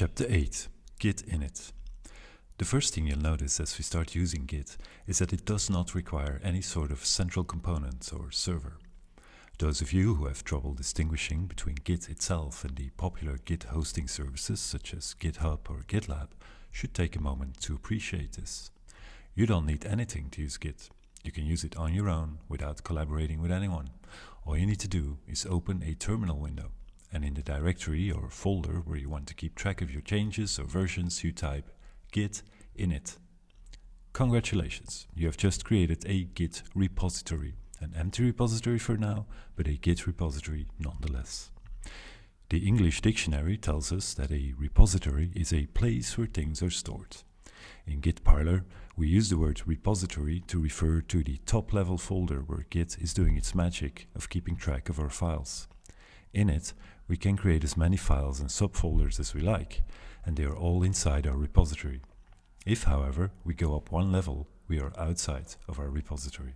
Chapter 8 Git Init The first thing you'll notice as we start using Git is that it does not require any sort of central component or server. Those of you who have trouble distinguishing between Git itself and the popular Git hosting services such as GitHub or GitLab should take a moment to appreciate this. You don't need anything to use Git. You can use it on your own without collaborating with anyone. All you need to do is open a terminal window and in the directory or folder where you want to keep track of your changes or versions you type git init. Congratulations, you have just created a git repository, an empty repository for now, but a git repository nonetheless. The English dictionary tells us that a repository is a place where things are stored. In Git Parlor, we use the word repository to refer to the top level folder where Git is doing its magic of keeping track of our files. In it, we can create as many files and subfolders as we like, and they are all inside our repository. If, however, we go up one level, we are outside of our repository.